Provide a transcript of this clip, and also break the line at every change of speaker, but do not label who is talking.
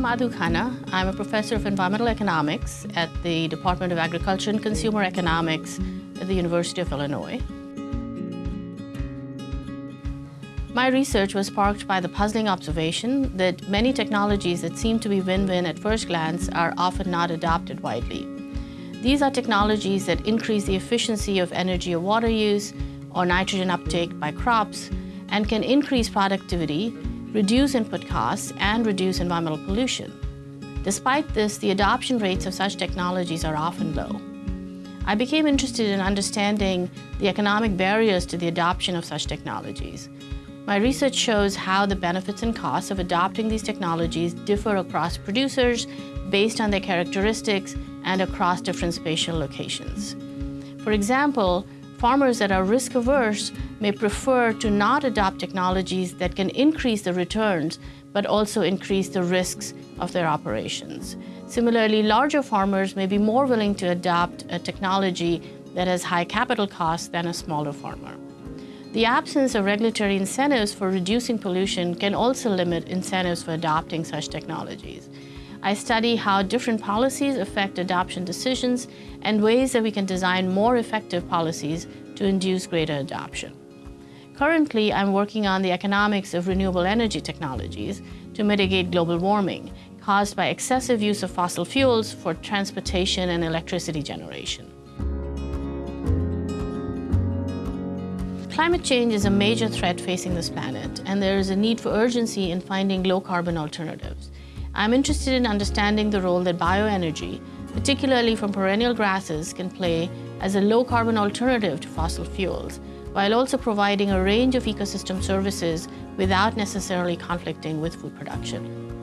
I'm Madhu Khanna. I'm a professor of environmental economics at the Department of Agriculture and Consumer Economics at the University of Illinois. My research was sparked by the puzzling observation that many technologies that seem to be win-win at first glance are often not adopted widely. These are technologies that increase the efficiency of energy or water use or nitrogen uptake by crops and can increase productivity reduce input costs, and reduce environmental pollution. Despite this, the adoption rates of such technologies are often low. I became interested in understanding the economic barriers to the adoption of such technologies. My research shows how the benefits and costs of adopting these technologies differ across producers based on their characteristics and across different spatial locations. For example, farmers that are risk averse may prefer to not adopt technologies that can increase the returns, but also increase the risks of their operations. Similarly, larger farmers may be more willing to adopt a technology that has high capital costs than a smaller farmer. The absence of regulatory incentives for reducing pollution can also limit incentives for adopting such technologies. I study how different policies affect adoption decisions and ways that we can design more effective policies to induce greater adoption. Currently, I'm working on the economics of renewable energy technologies to mitigate global warming caused by excessive use of fossil fuels for transportation and electricity generation. Climate change is a major threat facing this planet, and there is a need for urgency in finding low-carbon alternatives. I'm interested in understanding the role that bioenergy, particularly from perennial grasses, can play as a low-carbon alternative to fossil fuels, while also providing a range of ecosystem services without necessarily conflicting with food production.